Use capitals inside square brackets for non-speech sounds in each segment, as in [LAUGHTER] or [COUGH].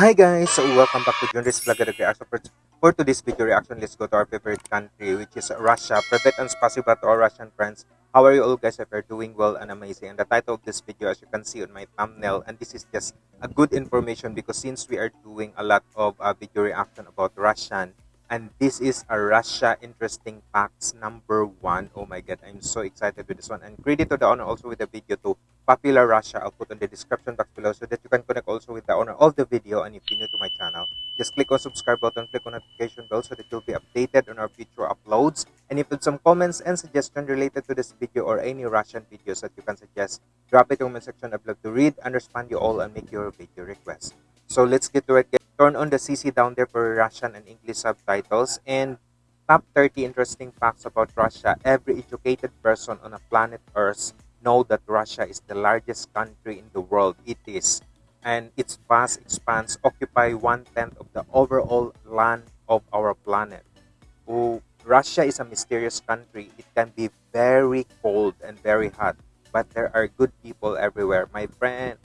Hi guys, welcome back to Junris Vlog Reaction. For, for today's video reaction, let's go to our favorite country, which is Russia. Privet and spasiba to our Russian friends. How are you all guys? If you're doing well and amazing. And the title of this video, as you can see on my thumbnail, and this is just a good information because since we are doing a lot of uh, video reaction about Russian, and this is a Russia interesting facts number one. Oh my god, I'm so excited with this one. And credit to the owner also with the video to Popular Russia. I'll put on the description box below so that you can connect also with the owner of the video. And if you're new to my channel, just click on subscribe button, click on notification bell so that you'll be updated on our future uploads. And if you have some comments and suggestions related to this video or any Russian videos that you can suggest, drop it in the comment section. I'd love to read, understand you all, and make your video request. So let's get to it turn on the CC down there for Russian and English subtitles. And top 30 interesting facts about Russia. Every educated person on a planet Earth know that Russia is the largest country in the world. It is. And its vast expanse occupy one-tenth of the overall land of our planet. Oh, Russia is a mysterious country. It can be very cold and very hot. But there are good people everywhere. My friend,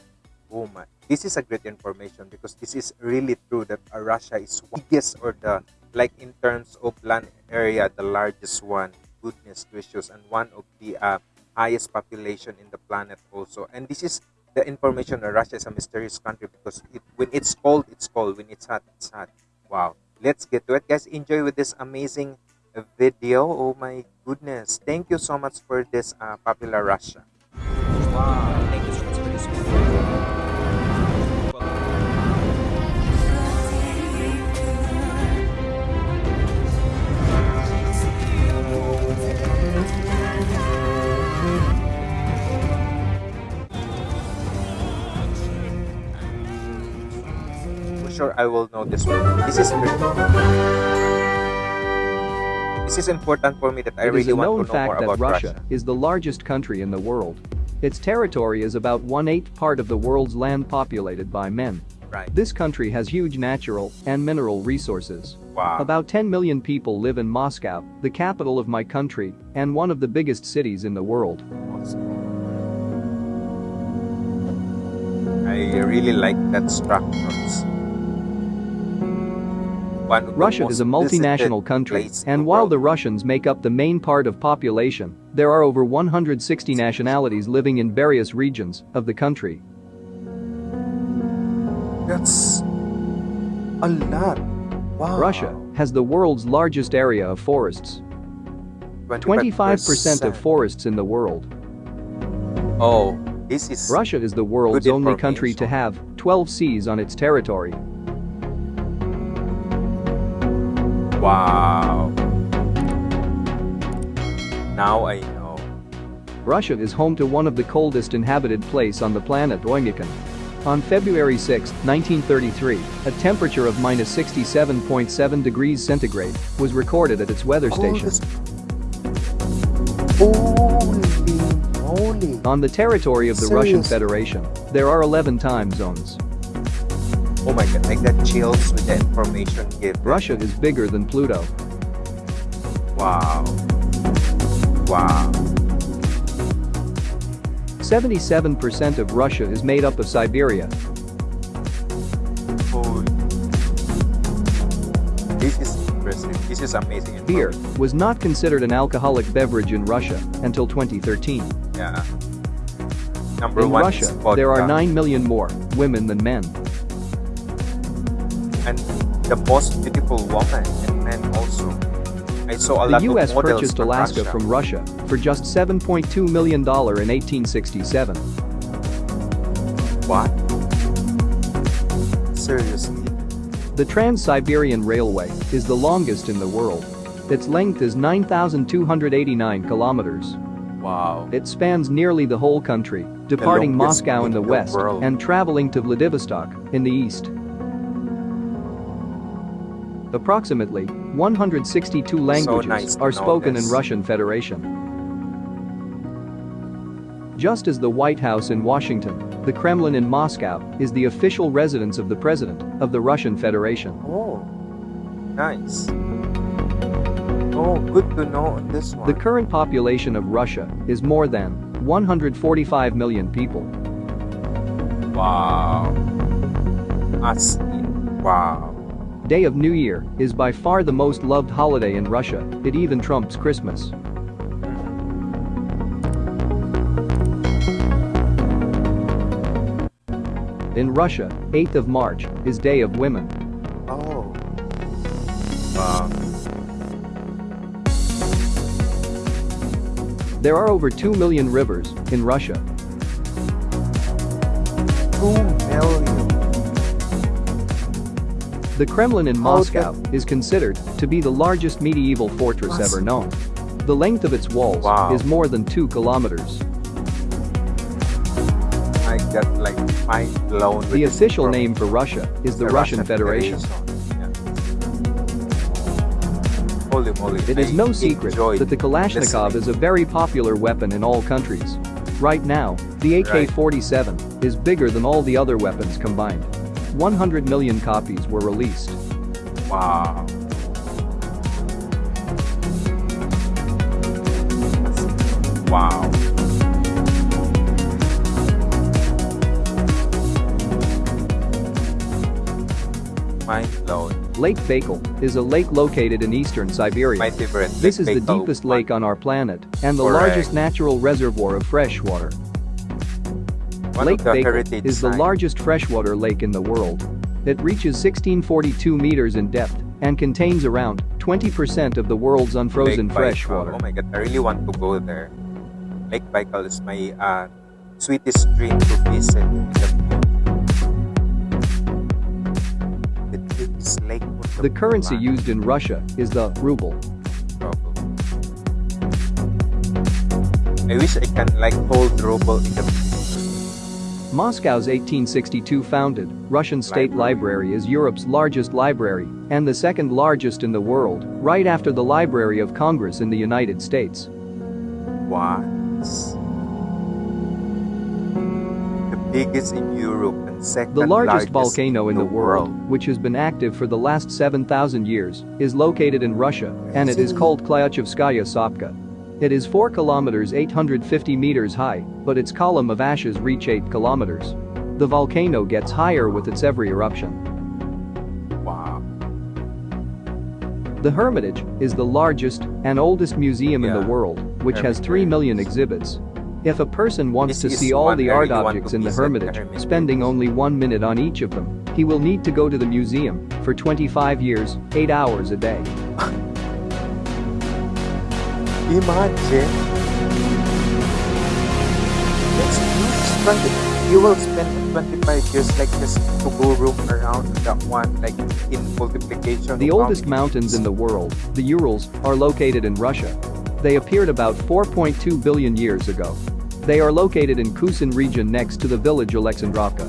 my, this is a great information because this is really true that uh, Russia is biggest or the like in terms of land area the largest one goodness gracious and one of the uh, highest population in the planet also. And this is the information that Russia is a mysterious country because it, when it's cold it's cold. When it's hot it's hot. Wow. Let's get to it. Guys enjoy with this amazing uh, video. Oh my goodness. Thank you so much for this uh, popular Russia. Wow I will know this one. This is This is important for me that I it really want to know fact more that about Russia, Russia is the largest country in the world. Its territory is about one-eighth part of the world's land populated by men. Right. This country has huge natural and mineral resources. Wow. About 10 million people live in Moscow, the capital of my country, and one of the biggest cities in the world. I really like that structures. Russia is a multinational country, and while the Russians make up the main part of population, there are over 160 nationalities living in various regions of the country. That's a lot. Wow. Russia has the world's largest area of forests. 25% of forests in the world. Oh, this is Russia is the world's only country to have 12 seas on its territory. Wow. Now I know. Russia is home to one of the coldest inhabited place on the planet Oymyakon. On February 6, 1933, a temperature of minus 67.7 degrees centigrade was recorded at its weather station. Holy, holy. On the territory of the Serious? Russian Federation, there are 11 time zones. Oh my god, I got chills with the information given. Russia is bigger than Pluto. Wow. Wow. 77% of Russia is made up of Siberia. Holy. This is impressive. This is amazing. Beer was not considered an alcoholic beverage in Russia until 2013. Yeah. Number in one Russia, there are 9 million more women than men the most beautiful woman and men also. I saw a the lot US of models purchased from Alaska Russia. from Russia for just $7.2 million in 1867. What? Seriously? The Trans-Siberian Railway is the longest in the world. Its length is 9,289 kilometers. Wow. It spans nearly the whole country, departing Moscow in the west and traveling to Vladivostok in the east. Approximately 162 languages nice are spoken in. Russian Federation. Just as the White House in Washington, the Kremlin in Moscow is the official residence of the President of the Russian Federation. Oh, nice. Oh, good to know this one. The current population of Russia is more than 145 million people. wow. In Wow. Day of New Year is by far the most loved holiday in Russia, it even trumps Christmas. In Russia, 8th of March is Day of Women. Oh. Wow. There are over 2 million rivers in Russia. Two million. The Kremlin in Moscow is considered to be the largest medieval fortress ever known. The length of its walls Wow. is more than 2 kilometers. I like mind blown. The official name for Russia is the Russian Federation. Yeah. Holy moly. It is I no secret that the Kalashnikov listening. is a very popular weapon in all countries. Right now, the AK-47 is bigger than all the other weapons combined. 100 million copies were released. Wow. Wow. Mind blown. Lake Baikal is a lake located in eastern Siberia. My favorite. This is Lake the deepest lake on our planet and the Correct. largest natural reservoir of fresh water. One Lake Baikal is the largest freshwater lake in the world. It reaches 1642 meters in depth and contains around 20% of the world's unfrozen Lake fresh Baikal. Oh my god, I really want to go there. Lake Baikal is my uh, sweetest dream to visit the. The lake The currency used in Russia is the ruble. I wish I can like hold ruble in the. Moscow's 1862 founded Russian State Library is Europe's largest library and the second largest in the world, right after the Library of Congress in the United States. What? The biggest in Europe and second The largest largest volcano in the world, world. which has been active for the last 7,000 years, is located in Russia and it is called Klyuchevskaya Sopka. It is 4 kilometers 850 meters high, but its column of ashes reach 8 kilometers. The volcano gets higher with its every eruption. Wow. The Hermitage is the largest and oldest museum in the world, which has 3 million exhibits. If a person wants This to see all the art objects in the the Hermitage, Hermitage. spending only one minute on each of them, he will need to go to the museum for 25 years, 8 hours a day. [LAUGHS] Imagine. That's huge. 20, you will spend 25 years like this to go roam around that one, like in multiplication. The oldest mountains in the world, the Urals, are located in Russia. They appeared about 4.2 billion years ago. They are located in Kusin region next to the village Alexandrovka.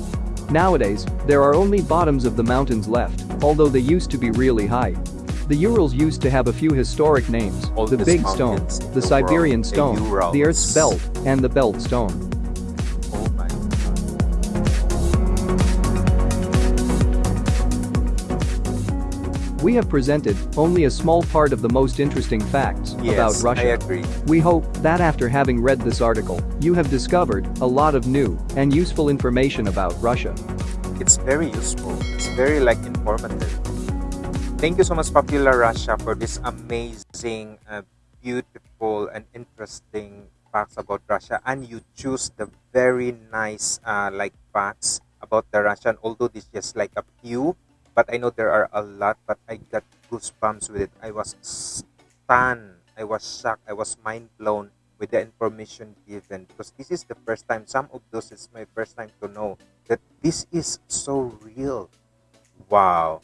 Nowadays, there are only bottoms of the mountains left, although they used to be really high. The Urals used to have a few historic names, the Big Stone, the the Siberian world, Stone, the Urals. Earth's Belt, and the Belt Stone. We have presented only a small part of the most interesting facts Yes, about Russia. I agree. We hope that after having read this article, you have discovered a lot of new and useful information about Russia. It's very useful. It's very like informative. Thank you so much, Popular Russia, for this amazing, uh, beautiful, and interesting facts about Russia. And you choose the very nice, uh, like facts about the Russian. Although this just like a few, but I know there are a lot. But I got goosebumps with it. I was stunned. I was shocked. I was mind blown with the information given because this is the first time. Some of those is my first time to know that this is so real. Wow.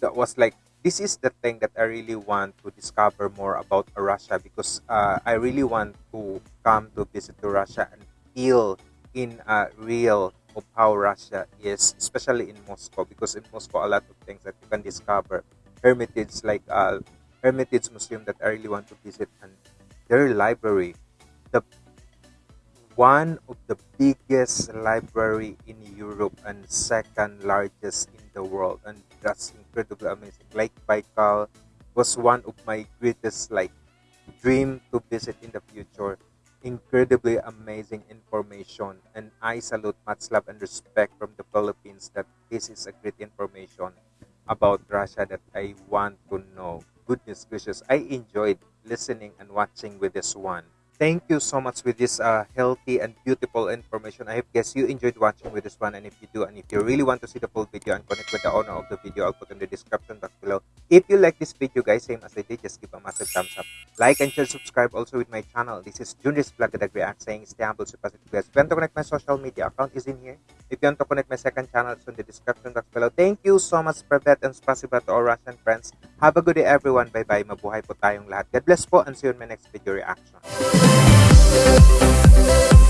That was like this is the thing that I really want to discover more about Russia because uh, I really want to come to visit to Russia and feel in a real of how Russia is, especially in Moscow because in Moscow a lot of things that you can discover. Hermitage like uh, Hermitage Museum that I really want to visit and their library, the one of the biggest library in Europe and second largest in the world and that's incredibly amazing Lake Baikal was one of my greatest like dream to visit in the future incredibly amazing information. And I salute much love and respect from the Philippines that this is a great information about Russia that I want to know. Goodness gracious, I enjoyed listening and watching with this one. Thank you so much with this uh, healthy and beautiful information. I hope guess you enjoyed watching with this one. And if you do, and if you really want to see the full video and connect with the owner of the video, I'll put in the description box below. If you like this video, guys, same as I did, just give a massive thumbs up. Like and share, subscribe also with my channel. This is Junris Vlog that React saying stay humble, stay positive, guys. If you want to connect my social media account is in here. If you want to connect my second channel, it's in the description box below. Thank you so much, Privet, and spasiba to our Russian friends. Have a good day, everyone. Bye-bye. Mabuhay po tayong lahat. God bless po and see you in my next video reaction. Thank you.